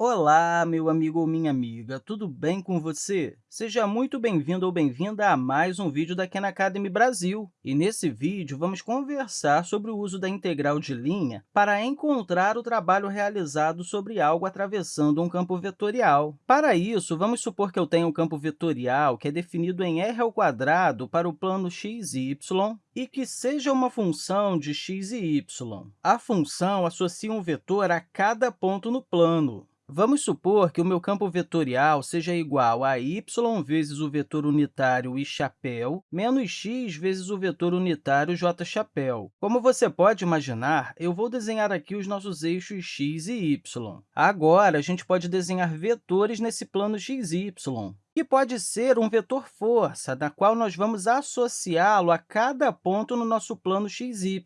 Olá, meu amigo ou minha amiga, tudo bem com você? Seja muito bem-vindo ou bem-vinda a mais um vídeo da Khan Academy Brasil. E nesse vídeo, vamos conversar sobre o uso da integral de linha para encontrar o trabalho realizado sobre algo atravessando um campo vetorial. Para isso, vamos supor que eu tenho um campo vetorial que é definido em r ao quadrado para o plano x e y e que seja uma função de x e y. A função associa um vetor a cada ponto no plano. Vamos supor que o meu campo vetorial seja igual a y vezes o vetor unitário i chapéu menos x vezes o vetor unitário j chapéu. Como você pode imaginar, eu vou desenhar aqui os nossos eixos x e y. Agora, a gente pode desenhar vetores nesse plano x y que pode ser um vetor força, da qual nós vamos associá-lo a cada ponto no nosso plano x, y.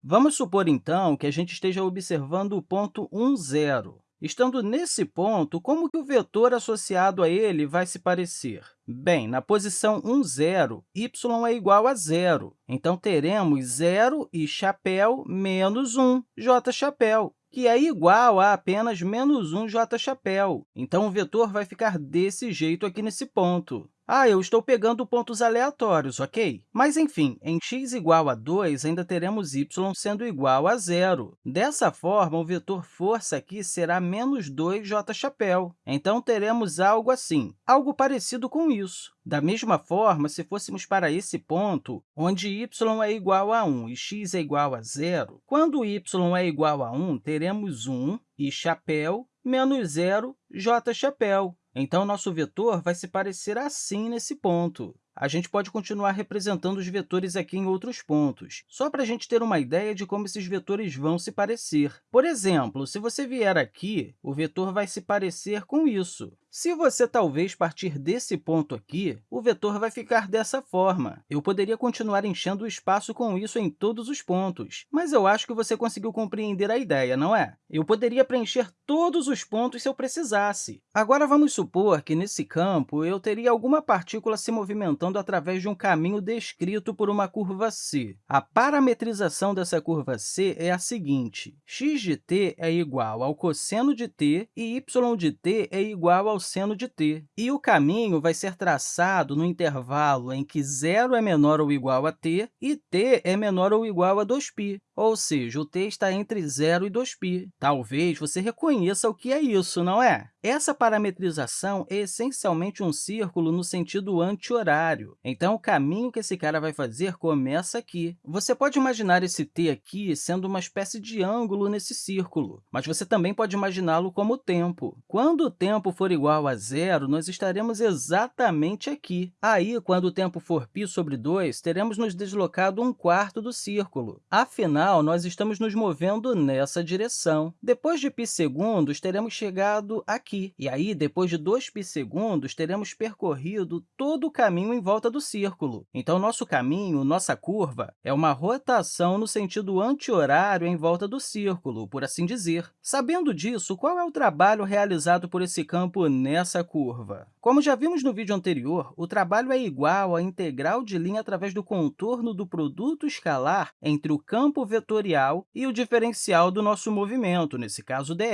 Vamos supor, então, que a gente esteja observando o ponto 1, 0. Estando nesse ponto, como que o vetor associado a ele vai se parecer? Bem, na posição 1, 0, y é igual a zero. Então, teremos zero e chapéu menos 1, j chapéu, que é igual a apenas menos 1 j chapéu. Então, o vetor vai ficar desse jeito aqui nesse ponto. Ah, eu estou pegando pontos aleatórios, ok? Mas, enfim, em x igual a 2, ainda teremos y sendo igual a zero. Dessa forma, o vetor força aqui será menos 2j chapéu. Então, teremos algo assim, algo parecido com isso. Da mesma forma, se fôssemos para esse ponto, onde y é igual a 1 e x é igual a zero, quando y é igual a 1, teremos 1 e chapéu menos 0, j chapéu. Então, nosso vetor vai se parecer assim nesse ponto a gente pode continuar representando os vetores aqui em outros pontos, só para a gente ter uma ideia de como esses vetores vão se parecer. Por exemplo, se você vier aqui, o vetor vai se parecer com isso. Se você talvez partir desse ponto aqui, o vetor vai ficar dessa forma. Eu poderia continuar enchendo o espaço com isso em todos os pontos, mas eu acho que você conseguiu compreender a ideia, não é? Eu poderia preencher todos os pontos se eu precisasse. Agora, vamos supor que, nesse campo, eu teria alguma partícula se movimentando através de um caminho descrito por uma curva c. A parametrização dessa curva c é a seguinte. x de t é igual ao cosseno de t e y de t é igual ao seno de t. E o caminho vai ser traçado no intervalo em que zero é menor ou igual a t e t é menor ou igual a 2π, ou seja, o t está entre 0 e 2π. Talvez você reconheça o que é isso, não é? Essa parametrização é essencialmente um círculo no sentido anti-horário. Então, o caminho que esse cara vai fazer começa aqui. Você pode imaginar esse t aqui sendo uma espécie de ângulo nesse círculo, mas você também pode imaginá-lo como tempo. Quando o tempo for igual a zero, nós estaremos exatamente aqui. Aí, quando o tempo for π sobre 2, teremos nos deslocado um quarto do círculo. Afinal, nós estamos nos movendo nessa direção. Depois de π segundos, teremos chegado aqui. E aí, depois de 2π segundos, teremos percorrido todo o caminho em volta do círculo. Então, nosso caminho, nossa curva, é uma rotação no sentido anti-horário em volta do círculo, por assim dizer. Sabendo disso, qual é o trabalho realizado por esse campo nessa curva? Como já vimos no vídeo anterior, o trabalho é igual à integral de linha através do contorno do produto escalar entre o campo vetorial e o diferencial do nosso movimento, nesse caso, dr.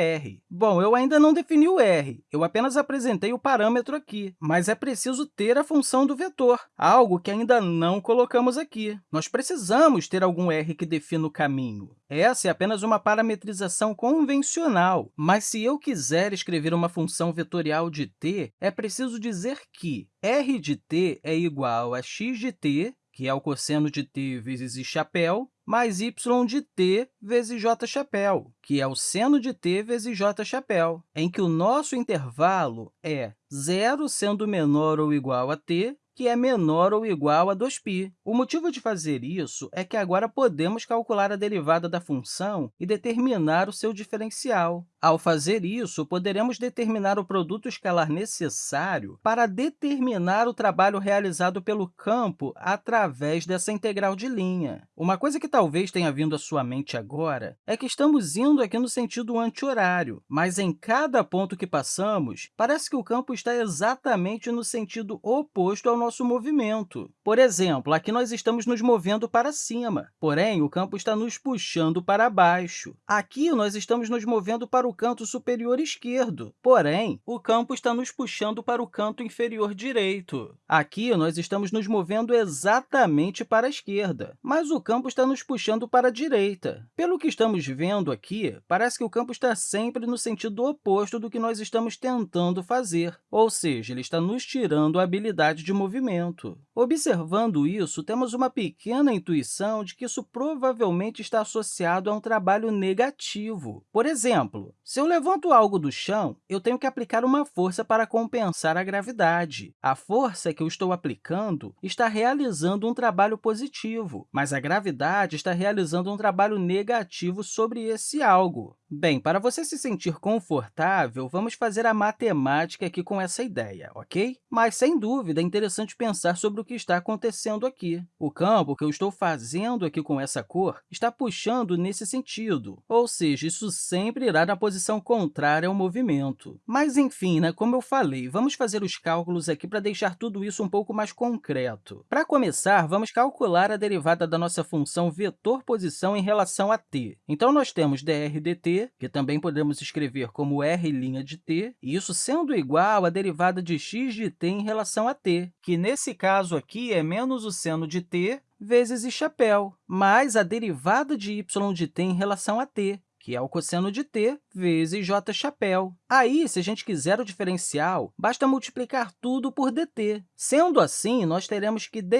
Bom, eu ainda não defini o r, eu apenas apresentei o parâmetro aqui, mas é preciso ter a função do vetor, algo que ainda não colocamos aqui. Nós precisamos ter algum r que defina o caminho. Essa é apenas uma parametrização convencional, mas se eu quiser escrever uma função vetorial de t, é preciso dizer que r de t é igual a x de t, que é o cosseno de t vezes i chapéu, mais y de t vezes j chapéu, que é o seno de t vezes j chapéu, em que o nosso intervalo é zero sendo menor ou igual a t que é menor ou igual a 2π. O motivo de fazer isso é que agora podemos calcular a derivada da função e determinar o seu diferencial. Ao fazer isso, poderemos determinar o produto escalar necessário para determinar o trabalho realizado pelo campo através dessa integral de linha. Uma coisa que talvez tenha vindo à sua mente agora é que estamos indo aqui no sentido anti-horário, mas em cada ponto que passamos, parece que o campo está exatamente no sentido oposto ao nosso movimento. Por exemplo, aqui nós estamos nos movendo para cima, porém, o campo está nos puxando para baixo. Aqui, nós estamos nos movendo para o o canto superior esquerdo, porém, o campo está nos puxando para o canto inferior direito. Aqui, nós estamos nos movendo exatamente para a esquerda, mas o campo está nos puxando para a direita. Pelo que estamos vendo aqui, parece que o campo está sempre no sentido oposto do que nós estamos tentando fazer, ou seja, ele está nos tirando a habilidade de movimento. Observando isso, temos uma pequena intuição de que isso provavelmente está associado a um trabalho negativo. Por exemplo, se eu levanto algo do chão, eu tenho que aplicar uma força para compensar a gravidade. A força que eu estou aplicando está realizando um trabalho positivo, mas a gravidade está realizando um trabalho negativo sobre esse algo. Bem, para você se sentir confortável, vamos fazer a matemática aqui com essa ideia, ok? Mas, sem dúvida, é interessante pensar sobre o que está acontecendo aqui. O campo que eu estou fazendo aqui com essa cor está puxando nesse sentido, ou seja, isso sempre irá na posição contrária ao movimento. Mas, enfim, né, como eu falei, vamos fazer os cálculos aqui para deixar tudo isso um pouco mais concreto. Para começar, vamos calcular a derivada da nossa função vetor posição em relação a t. Então, nós temos dr dt que também podemos escrever como r' de t, e isso sendo igual à derivada de x de t em relação a t, que nesse caso aqui é menos o seno de t vezes i chapéu, mais a derivada de y de t em relação a t, que é o cosseno de t vezes j chapéu. Aí, se a gente quiser o diferencial, basta multiplicar tudo por dt. Sendo assim, nós teremos que dr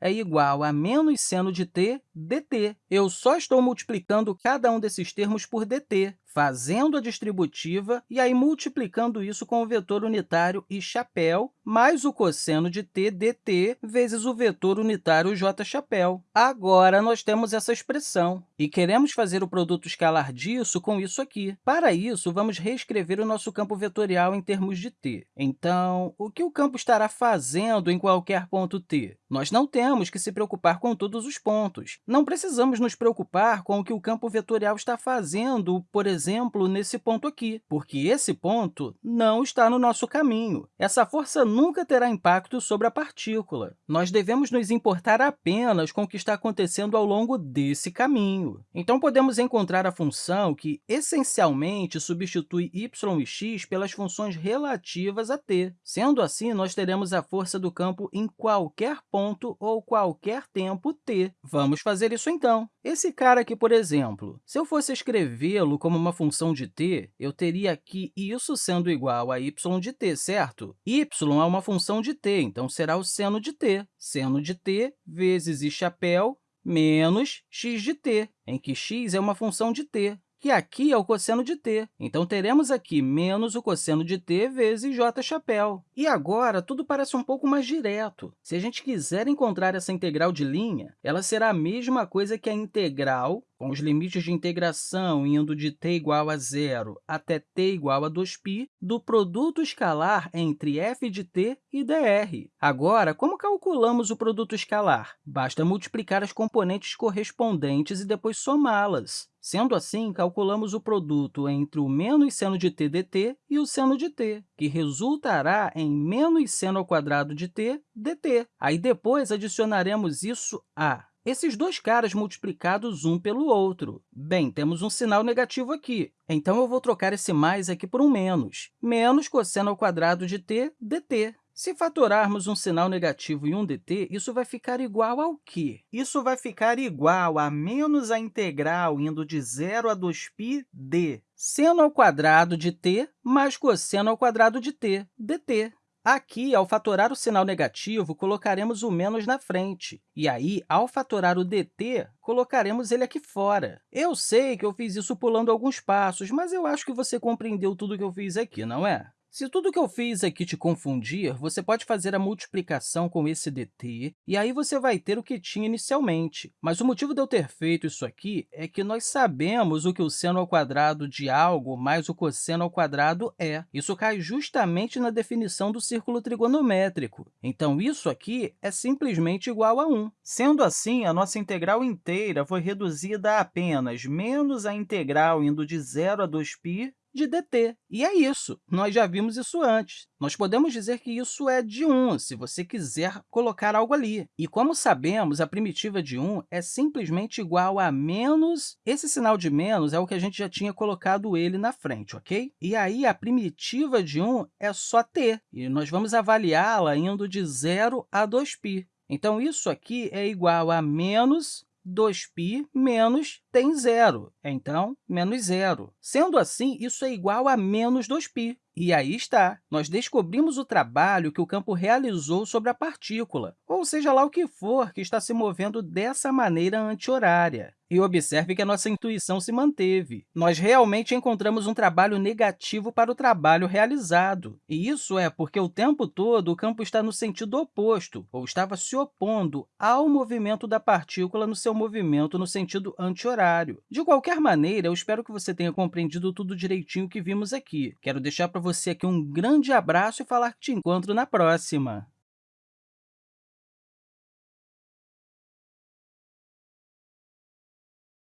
é igual a menos seno de t dt. Eu só estou multiplicando cada um desses termos por dt, fazendo a distributiva e aí multiplicando isso com o vetor unitário i chapéu mais o cosseno de t dt vezes o vetor unitário j chapéu. Agora, nós temos essa expressão e queremos fazer o produto escalar disso com isso aqui. Para isso, vamos reescrever o nosso campo vetorial em termos de t. Então, o que o campo estará fazendo em qualquer ponto t? Nós não temos que se preocupar com todos os pontos. Não precisamos nos preocupar com o que o campo vetorial está fazendo, por exemplo, nesse ponto aqui, porque esse ponto não está no nosso caminho. Essa força nunca terá impacto sobre a partícula. Nós devemos nos importar apenas com o que está acontecendo ao longo desse caminho. Então, podemos encontrar a função que, essencialmente, substitui y e x pelas funções relativas a t. Sendo assim, nós teremos a força do campo em qualquer ponto ou qualquer tempo t. Vamos fazer isso, então. Esse cara aqui, por exemplo, se eu fosse escrevê-lo como uma função de t, eu teria aqui isso sendo igual a y de t, certo? y é uma função de t, então será o seno de t. Seno de t vezes i chapéu menos x de t, em que x é uma função de t que aqui é o cosseno de t. Então, teremos aqui menos o cosseno de t vezes j chapéu. E agora, tudo parece um pouco mais direto. Se a gente quiser encontrar essa integral de linha, ela será a mesma coisa que a integral com os limites de integração indo de t igual a zero até t igual a 2π, do produto escalar entre f de t e dr. Agora, como calculamos o produto escalar? Basta multiplicar as componentes correspondentes e depois somá-las. Sendo assim, calculamos o produto entre o menos seno de t dt e o seno de t, que resultará em menos seno ao quadrado de t dt. Aí, depois, adicionaremos isso a esses dois caras multiplicados um pelo outro. Bem, temos um sinal negativo aqui, então eu vou trocar esse mais aqui por um menos. Menos cosseno ao quadrado de t dt. Se fatorarmos um sinal negativo e um dt, isso vai ficar igual ao quê? Isso vai ficar igual a menos a integral indo de 0 a 2π d seno ao quadrado de t mais cosseno ao quadrado de t, dt. Aqui, ao fatorar o sinal negativo, colocaremos o menos na frente. E aí, ao fatorar o dt, colocaremos ele aqui fora. Eu sei que eu fiz isso pulando alguns passos, mas eu acho que você compreendeu tudo que eu fiz aqui, não é? Se tudo que eu fiz aqui te confundir, você pode fazer a multiplicação com esse dt, e aí você vai ter o que tinha inicialmente. Mas o motivo de eu ter feito isso aqui é que nós sabemos o que o seno ao quadrado de algo mais o cosseno ao quadrado é. Isso cai justamente na definição do círculo trigonométrico. Então, isso aqui é simplesmente igual a 1. Sendo assim, a nossa integral inteira foi reduzida a apenas menos a integral indo de 0 a 2π de dt. E é isso, nós já vimos isso antes. Nós podemos dizer que isso é de 1, se você quiser colocar algo ali. E, como sabemos, a primitiva de 1 é simplesmente igual a menos... Esse sinal de menos é o que a gente já tinha colocado ele na frente, ok? E aí, a primitiva de 1 é só t, e nós vamos avaliá-la indo de 0 a 2π. Então, isso aqui é igual a menos 2π menos tem zero, então, menos zero. Sendo assim, isso é igual a menos 2π. E aí está, nós descobrimos o trabalho que o campo realizou sobre a partícula, ou seja lá o que for que está se movendo dessa maneira anti-horária. E observe que a nossa intuição se manteve. Nós realmente encontramos um trabalho negativo para o trabalho realizado. E isso é porque o tempo todo o campo está no sentido oposto, ou estava se opondo ao movimento da partícula no seu movimento no sentido anti-horário. De qualquer maneira, eu espero que você tenha compreendido tudo direitinho que vimos aqui. Quero deixar para você aqui um grande abraço e falar que te encontro na próxima!